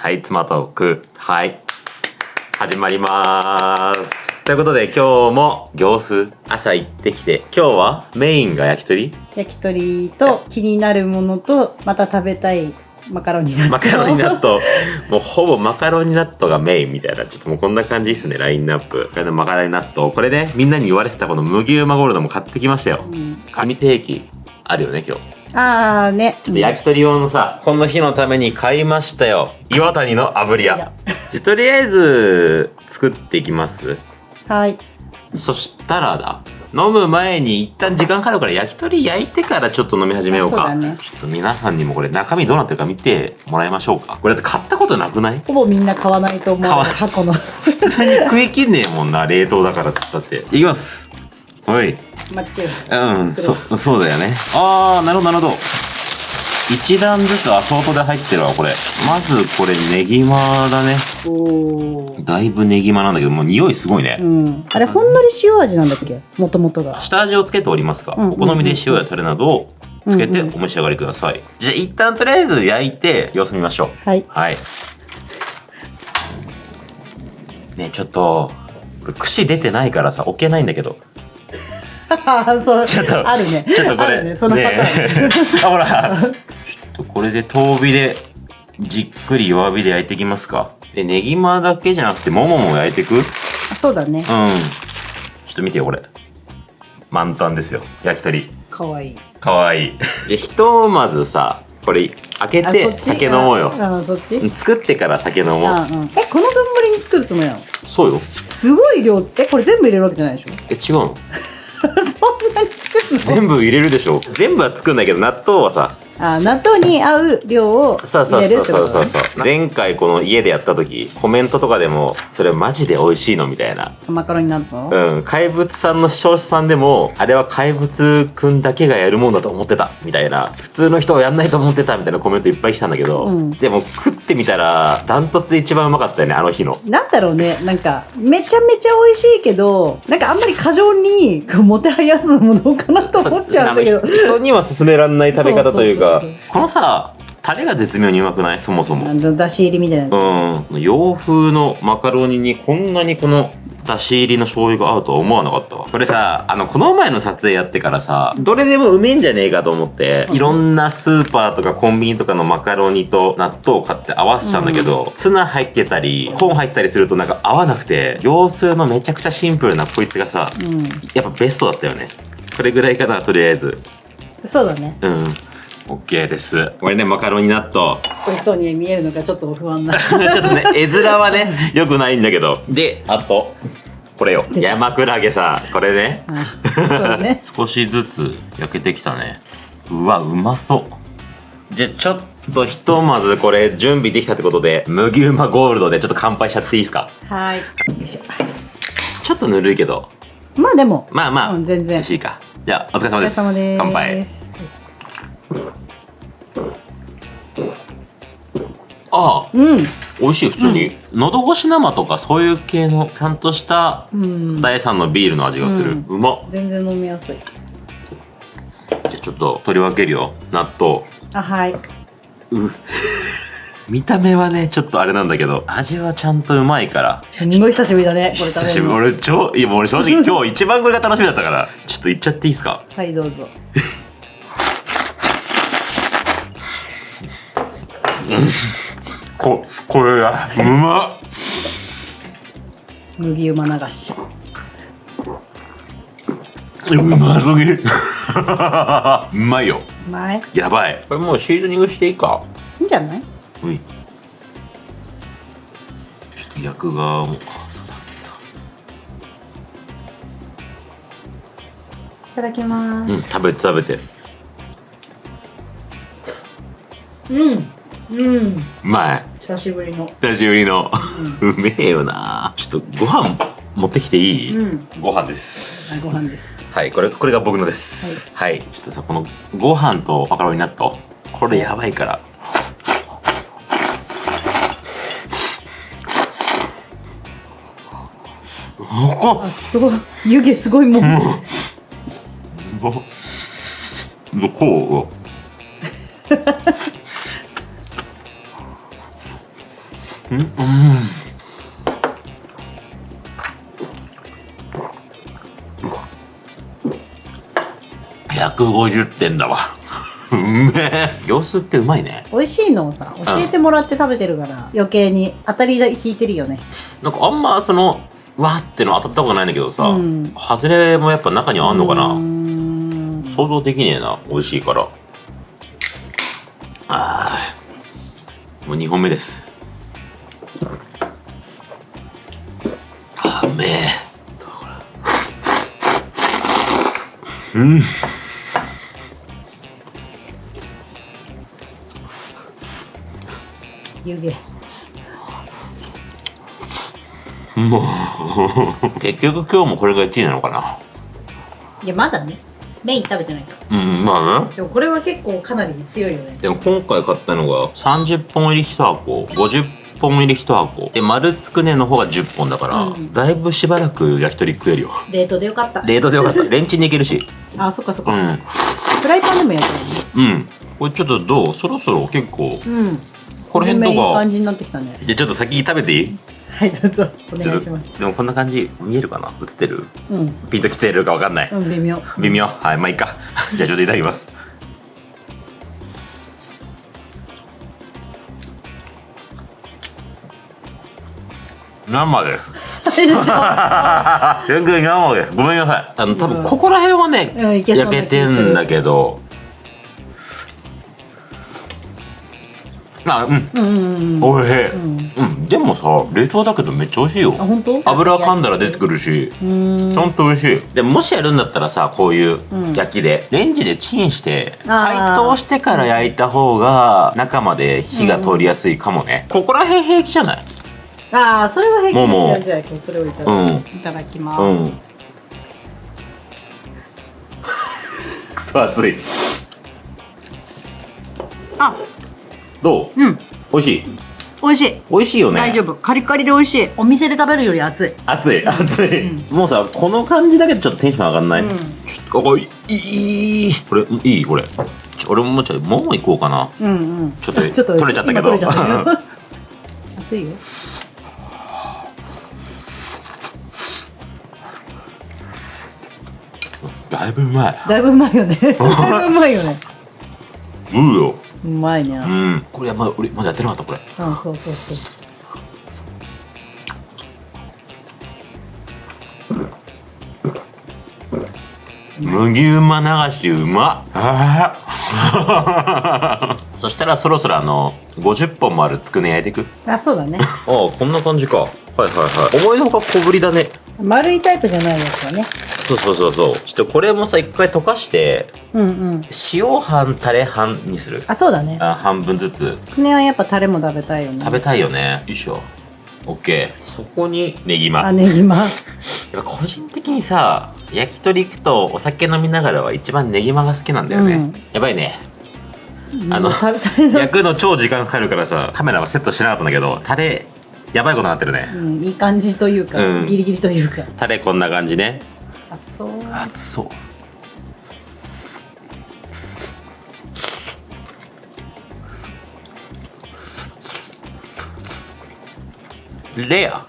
はい、妻トーク。はい。始まります。ということで今日も行数朝行ってきて、今日はメインが焼き鳥？焼き鳥と気になるものとまた食べたいマカロニ納豆マカロニ納豆。もうほぼマカロニ納豆がメインみたいな。ちょっともうこんな感じですね、ラインナップ。これのマカロニ納豆。これね、みんなに言われてたこの麦うまゴールドも買ってきましたよ。うん紙定期あるよね、今日。ああねちょっと焼き鳥用のさ、この日のために買いましたよ。岩谷の炙り屋。じゃとりあえず作っていきます？はいそしたらだ。飲む前に一旦時間かかるから焼き鳥焼いてからちょっと飲み始めようか。あそうだねちょっと皆さんにもこれ中身どうなってるか見てもらいましょうか。これだって買ったことなくない？ほぼみんな買わないと思う買わ箱の普通に食い切んねえもんな、冷凍だからっつったって。いきます。おい。マッチュうん、そ、そうだよね。あー、なるほど、なるほど。一段ずつアソートで入ってるわ、これ。まず、これ、ネギマだね。おおだいぶネギマなんだけど、もう匂いすごいね。うんあれほんのり塩味なんだっけ？もともとが下味をつけておりますが、うんお好みで塩やタレなどをつけてうんうんお召し上がりください。じゃあ、一旦とりあえず焼いて、様子見ましょう。はいはい。ねえちょっと、これ串出てないからさ、置けないんだけど。そうちょっとあるねちょっとこれ、あるねそのパターン、ねえ あ、ほら。ちょっとこれで遠火で、じっくり弱火で焼いていきますか。で、ネギマだけじゃなくて、ももも焼いていく？うん。ちょあそうだねっと見てよ、これ。満タンですよ。焼き鳥。かわいいかわいい。じゃ、ひとまずさ、これ、開けてあそっち？酒飲もうよ。ああそっち？作ってから酒飲もう。あうんえこの丼に作るつもりなの？そうよ。すごい量えこれ全部入れるわけじゃないでしょ？え、違うの？sondern 全部入れるでしょ。全部は作んないけど、納豆はさ、あ納豆に合う量をそうそう入れるそうそう。ってことね。そうそう前回この家でやった時コメントとかでもそれマジで美味しいのみたいな。マカロニ納豆うん。怪物さんの視聴者さんでもあれは怪物くんだけがやるもんだと思ってた。みたいな。普通の人はやんないと思ってたみたいなコメントいっぱい来たんだけど、うん。でも食ってみたらダントツで一番うまかったよねあの日の。なんだろうね。なんかめちゃめちゃ美味しいけどなんかあんまり過剰にもてはやすのもどうかなと思っちゃう。んだけど人には勧められない食べ方というか。このさタレが絶妙にうまくない？そもそも。あのだし入りみたいな。うん。洋風のマカロニにこんなにこのだし入りの醤油が合うとは思わなかったわ。これさあのこの前の撮影やってからさどれでもうめえんじゃねえかと思っていろんなスーパーとかコンビニとかのマカロニと納豆を買って合わせちゃうんだけど、ツナ入ってたりコーン入ったりするとなんか合わなくて業数のめちゃくちゃシンプルなこいつがさうん。やっぱベストだったよねこれぐらいかなとりあえず。そうだね。うん。OK です。これねマカロニ納豆。美味しそうに見えるのがちょっと不安な。ちょっとね、絵面はね、良くないんだけど。で、あと、これよ。山クラゲさ、これね。ね。少しずつ焼けてきたね。うわ、うまそう。じゃ、ちょっとひとまずこれ準備できたってことで、麦うまゴールドでちょっと乾杯しちゃっていいですか？はい。よいしょ。ちょっとぬるいけど、まあでも。まあまあ、うん全然。美味しいか。じゃあ、お疲れ様です。様です乾杯。ああ、うん。美味しい、普通に。喉越し生とかそういう系の、ちゃんとしたうん。第三のビールの味がする、うまっ。全然飲みやすい。じゃあちょっと取り分けるよ。納豆。あはい。う見た目はねちょっとあれなんだけど味はちゃんとうまいから。すんごい久しぶりだねこれ久しぶり。俺超いやもう俺正直 今日一番これが楽しみだったからちょっといっちゃっていいですか？はいどうぞ。ここれがうまっ。麦うま流し。うますぎ。うまいよ。うまい。やばい。これもうシーズニングしていいか。いいんじゃない？ういちょっと焼く側もささっいただきまとうん食べて食べて。すうん。うん。うまい。久しぶりの。久しぶりの、うめえよな。ちょっとご飯持ってきていい、うん。ご飯です。ご飯です。はいこれこれが僕のです。はい、ちょっとさこのご飯とマカロニ納豆。これやばいからすごい。湯気すごいもうどどこうん。うん。150点だわうめえ行数ってうまいね美味しいのをさ教えてもらって食べてるから余計に当たり引いてるよねなん。かあん。まそのわーっての当たったことないんだけどさ、うん。外れもやっぱ中にはあんのかな？ん。想像できねえな美味しいから。あー。もう2本目です。あーうめえ。うん。湯気も う結局今日もこれが1位なのかな。いやまだね。メイン食べてないから。うんまあね。でもこれは結構かなり強いよね。でも今回買ったのが30本入り1箱50本入り1箱。で丸つくねの方が10本だから、うん。だいぶしばらく焼き鳥食えるよ。冷凍でよかった。冷凍でよかった。レンチンでいけるし。あそっかそっか、うん。フライパンでも焼けうん。これちょっとどう？そろそろ結構るうん。この辺とか。いい感じになってきたね。じゃあちょっと先に食べていい？はいどうぞ。お願いします。でもこんな感じ見えるかな映ってる？うん。ピンときてるかわかんない、うん微妙。微妙？はいまあいいか。じゃあちょっといただきます。生です。全然生です。ごめんなさい。あの多分ここら辺はね、うん焼けてんだけどあうん。うん。うんうんおい。しい、ん。うん、でもさ冷凍だけどめっちゃ美味しいよ。あ本当？油噛んだら出てくるしちゃんと美味しいでももしやるんだったらさこういううん。焼きで、レンジでチンして解凍してから焼いた方が中まで火が通りやすいかもね、ここら辺平気じゃない？ああそれは平気。もうも。うじゃあ今日それをいただ,、うん。いただきます、うん。くそ熱い。あどう？うん。美味しい？美味しい。美味しいよね。大丈夫。カリカリで美味しい。お店で食べるより熱い。熱い熱い、もうさこの感じだけでちょっとテンション上がんない、うん。ちょっとあいいい。これいい？これ。ちょ俺ももうちょいもう行こうかな。うんうん。ちょっとちょっと取れちゃったけど。今取れちゃったけど。熱いよ。だいぶうまい。だいぶうまいよね。だいぶうまいよね。うようまいね。うん。これまだ俺まだやってなかったこれ。うんそうそうそう。麦うま流しうま。あ ーそしたらそろそろあの50本もあるつくね焼いていく。あそうだね。ああこんな感じか。はいはいはい。思いのほか小ぶりだね丸いタイプじゃないやつだね。そうそうそうそう。ちょっとこれもさ一回溶かしてうんうん。塩半タレ半にする。あそうだね。あ半分ずつ。つくねはやっぱタレも食べたいよね。食べたいよね。よいしょ。OK そこにネギマ。あネギマ。やっぱ個人的にさ焼き鳥行くとお酒飲みながらは一番ネギマが好きなんだよね、うん。やばいね。あのもうタレタレの。焼くの超時間かかるからさカメラはセットしてなかったんだけどタレやばいことになってるね。うん、いい感じというか、うん。ギリギリというか。タレこんな感じね。熱そう。熱そう。レア。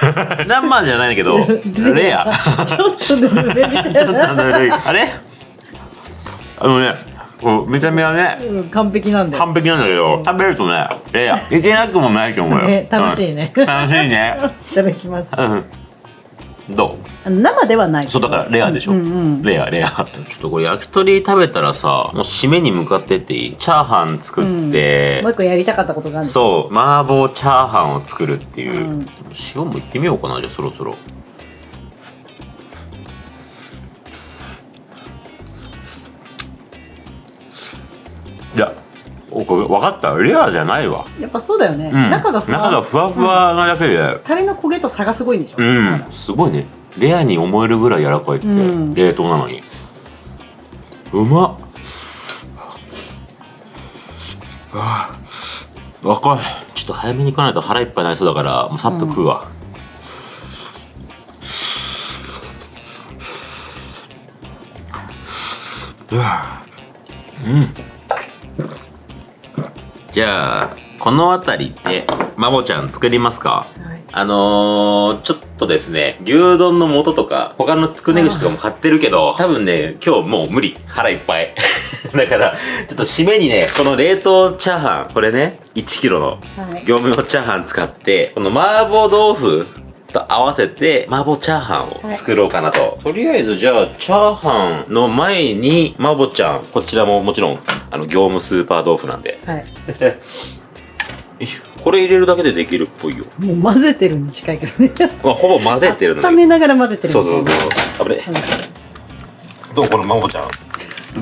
生じゃないけどレア。ちょっとぬるめみたい ちょっとな、ぬるい。あれ？あのねこう見た目はねうん、完璧なんだよ。完璧なんだけど食べるとねレアいけなくもないと思うよ、ね 楽しいね。うん。楽しいね。いただきます。うん。どう？生ではない。そうだからレアでしょ、うんうんレアレア。ちょっとこれ焼き鳥食べたらさもう締めに向かってっていい？チャーハン作って。もう、一個やりたかったことがあるそう麻婆チャーハンを作るっていう、うん。塩もいってみようかなじゃあそろそろおこれ分かった？レアじゃないわ、やっぱそうだよね、うん、中がふわ。中がふわふわなだけでタレの焦げと差がすごいんでしょ、うん、すごいね。レアに思えるぐらい柔らかいって、うん。冷凍なのに。うまっ。あー。若い。ちょっと早めに行かないと腹いっぱいになりそうだからもうさっと食うわ、うわうんじゃあこの辺りってまぼちゃん作りますか？はいあのー、ちょっとですね、牛丼の素とか、他のつくね串とかも買ってるけど、多分ね、今日もう無理。腹いっぱい。だから、ちょっと締めにね、この冷凍チャーハン、これね、1キロのはい業務用チャーハン使って、この麻婆豆腐と合わせて、麻婆チャーハンを作ろうかなと。とりあえず、じゃあ、チャーハンの前に、麻婆ちゃん、こちらももちろん、あの、業務スーパー豆腐なんで。はい これ入れるだけでできるっぽいよ。もう混ぜてるに近いけどねまあ、ほぼ混ぜてるんだめながら混ぜてるそうそうそう。危ね。どうこのマモちゃん？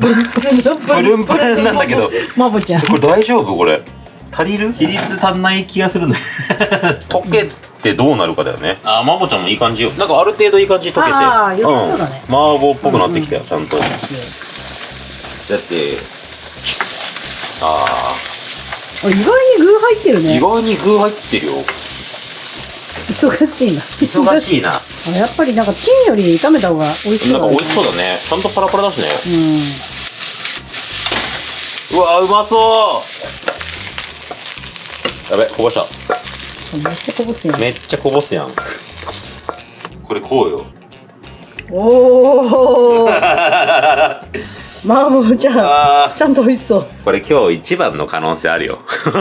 プルンプルンなんだけど。マボちゃんこれ大丈夫これ。足りる比率足んない気がするんだ溶けてどうなるかだよね。あー、マモちゃんもいい感じよ。なんかある程度いい感じに溶けて。あー良さそうだねん麻婆っぽくなってきたよ、ちゃんと。だって、ああ意外に具入ってるー、意ね外に具入ってるよ。忙しいな。忙しいな。あやっぱりなんかチンより炒めた方が美味しそうだねなんか美味しそうだね。ちゃんとパラパラだしね。うん。うわうまそう。やべこぼした。めっちゃこぼすやん。めっちゃこぼすやん。これこうよ。おお マボちゃんあちゃんと美味しそう。これ今日一番の可能性あるよ。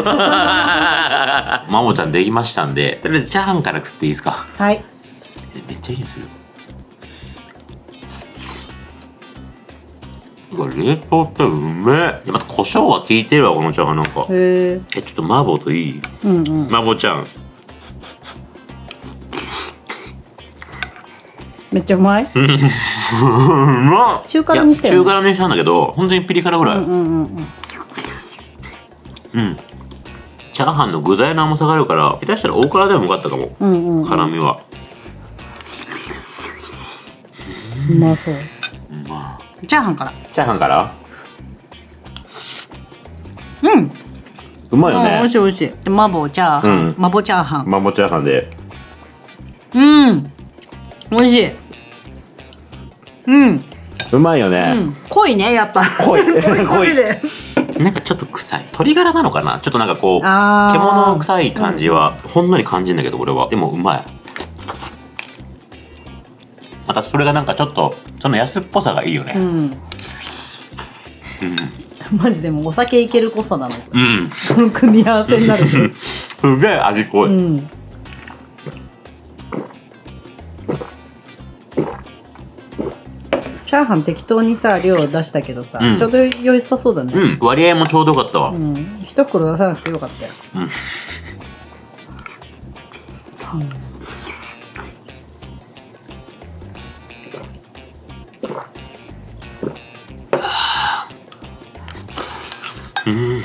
マモちゃんできましたんでとりあえずチャーハンから食っていいですか？はい。えめっちゃいい匂いする。うわ冷凍ってうめえ。でまた胡椒が効いてるわこのチャーハンなんか。えちょっと麻婆といい？うんうん。麻婆ちゃんめっちゃうまい？うん。うまっ。中辛にしたよね中辛にしたんだけど本当にピリ辛ぐらい、うんうんうんうん。うん。チャーハンの具材の甘さがあるから、下手したら大辛でもよかったかも。うんうんうん。辛みは。うまそう。まあ。チャーハンから。チャーハンから？うん。うまいよね。あ美味し。い美味しい。麻婆チャーハン、うん。麻婆チャーハン。マモチャーハンで。うん。美味しいうん、うまいようね。ん、濃いねやっぱ濃い 濃い で なんかちょっと臭い。鶏ガラなのかな？ちょっとなんかこう、獣臭い感じは、ほんのり感じるんだけど、俺は。でもうまい。またそれがなんかちょっと、その安っぽさがいいよね。うんうん。マジでもうお酒いける濃さなのうん。この組み合わせになるすげえ味濃い。うんチャーハン適当にさ量出したけどさ、うん。ちょうど良さそうだね。うん。割合もちょうどよかったわ。うん、一袋出さなくてよかったよ。うん。うん。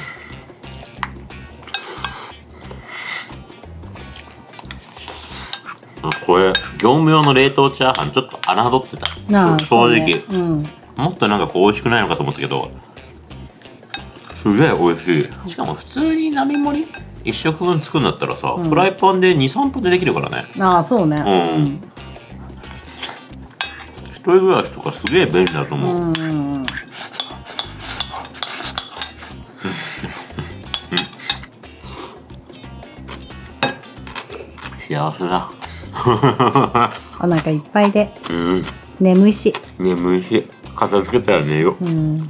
あこれ業務用の冷凍チャーハンちょっと侮ってた。正直、ねうん。もっとなんかこう美味しくないのかと思ったけどすげえ美味しい。しかも普通に並盛り？一食分作るんだったらさ、うん。フライパンで23分でできるからね。ああそうね。うん。一人暮らしとかすげえ便利だとう。ん思う、うんうん。幸せだ お腹いっぱいで。うん。眠いし。眠いし。片付けたら寝よう。うん。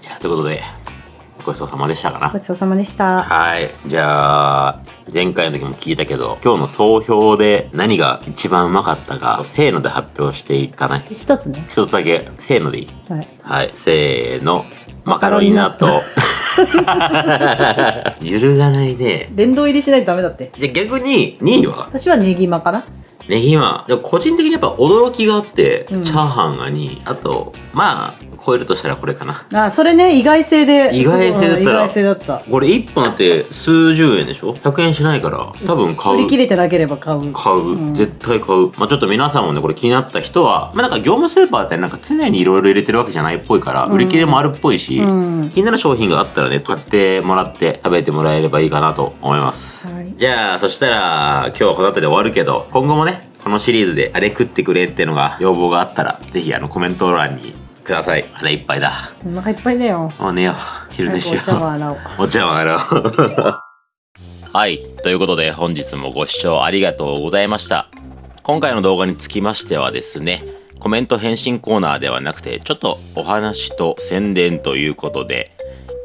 じゃあということでごちそうさまでしたかな。ごちそうさまでした。はい。じゃあ、前回の時も聞いたけど、今日の総評で何が一番うまかったか、せーので発表していかない？一つね一つだけ、せーのでいい？はいはい。せーの。マカロニ納豆。揺るがないね。殿堂入りしないとダメだってじゃあ逆に、2位は？私はネギマかなネギマ。個人的にやっぱ驚きがあって、うんチャーハンが2位。あと、まあ、超えるとしたらこれかな。あそれね意外性で意外性だったら意外性だった。これ1本だって数十円でしょ ?100 円しないから、多分買う。売り切れてなければ買う。買う、うん。絶対買う。まあちょっと皆さんもねこれ気になった人はまあなんか業務スーパーってなんか常にいろいろ入れてるわけじゃないっぽいから、うん。売り切れもあるっぽいし、うん。気になる商品があったらね買ってもらって食べてもらえればいいかなと思います、はい。じゃあそしたら今日はこの後で終わるけど今後もねこのシリーズであれ食ってくれっていうのが要望があったらぜひあのコメント欄にください。腹いっぱいだ。お腹いっぱいだよ。もう寝よう。昼寝しよ早くお茶碗洗おうう。お茶碗洗おう。はい。ということで本日もご視聴ありがとうございました。今回の動画につきましてはですねコメント返信コーナーではなくてちょっとお話と宣伝ということで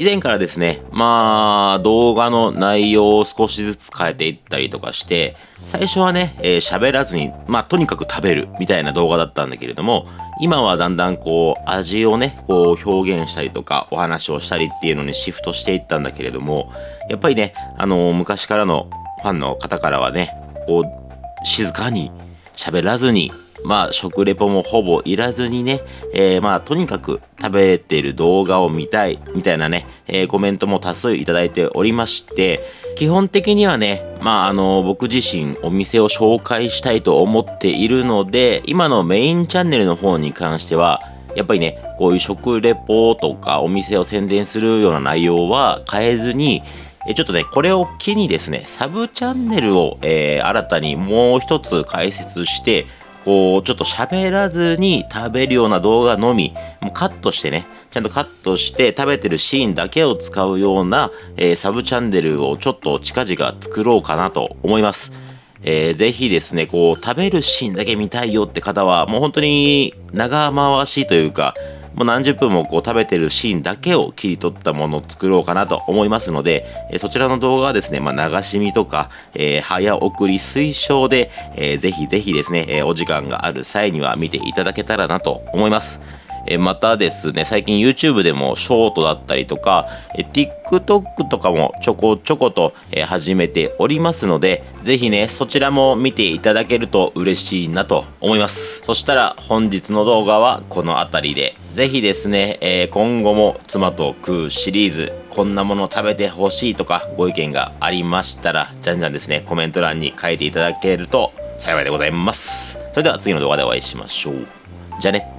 以前からですね、まあ、動画の内容を少しずつ変えていったりとかして、最初はね、えー喋らずに、まあ、とにかく食べるみたいな動画だったんだけれども、今はだんだんこう、味をね、こう表現したりとか、お話をしたりっていうのにシフトしていったんだけれども、やっぱりね、あの昔からのファンの方からはね、こう、静かに喋らずに、まあ、食レポもほぼいらずにね、えーまあ、とにかく食べてる動画を見たい、みたいなね、えーコメントも多数いただいておりまして、基本的にはね、まあ、あの、僕自身お店を紹介したいと思っているので、今のメインチャンネルの方に関しては、やっぱりね、こういう食レポとかお店を宣伝するような内容は変えずに、えちょっとね、これを機にですね、サブチャンネルを、えー新たにもう一つ開設して、こう、ちょっと喋らずに食べるような動画のみ、もうカットしてね、ちゃんとカットして食べてるシーンだけを使うような、えーサブチャンネルをちょっと近々作ろうかなと思います。えーぜひですね、こう、食べるシーンだけ見たいよって方は、もう本当に長回しというか、もう何十分もこう食べてるシーンだけを切り取ったものを作ろうかなと思いますので、えそちらの動画はですね、まあ、流し見とか、えー早送り推奨で、えーぜひぜひですね、えお時間がある際には見ていただけたらなと思います。えまたですね、最近 YouTube でもショートだったりとか、え TikTok とかもちょこちょこと、え始めておりますので、ぜひね、そちらも見ていただけると嬉しいなと思います。そしたら本日の動画はこの辺りで、ぜひですね、えー今後も妻と食うシリーズ、こんなもの食べてほしいとかご意見がありましたら、じゃんじゃんですね、コメント欄に書いていただけると幸いでございます。それでは次の動画でお会いしましょう。じゃあね。